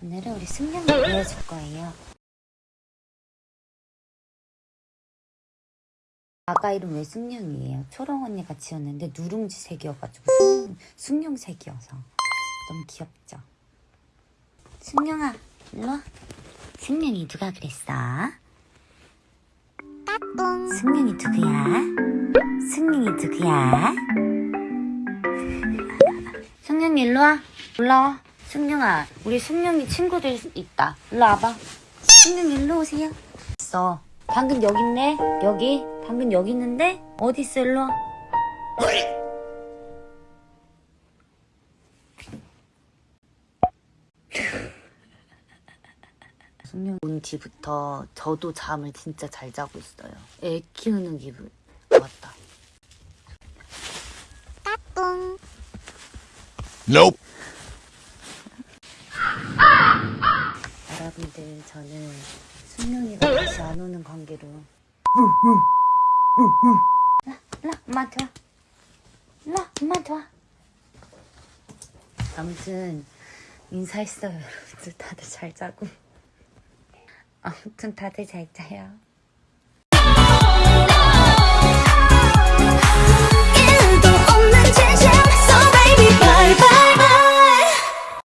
오늘은 우리 승용이 보여줄 거예요. 아가 이름 왜 승용이에요? 초롱 언니가 지었는데 누룽지 색이어가지고 승용, 승용색이어서 너무 귀엽죠? 승용아, 일로 와. 승용이 누가 그랬어? 따뚱. 승용이 누구야? 승용이 누구야? 승용이 일로 와. 올라와. 승용아, 우리 승용이 친구들 있다. 일로 와봐. 승용이 일로 오세요. 있어. 방금 여기 있네. 여기. 방금 여기 있는데 어디 있어? 일로 와. 승용 온 뒤부터 저도 잠을 진짜 잘 자고 있어요. 애 키우는 기분. 맞다. Nope. 여러분들 저는 승용이가 다시 안 오는 관계로. 일로 엄마한테 와. 일로 엄마한테 와. 아무튼 인사했어요 여러분들. 다들 잘 자고. 아무튼 다들 잘 자요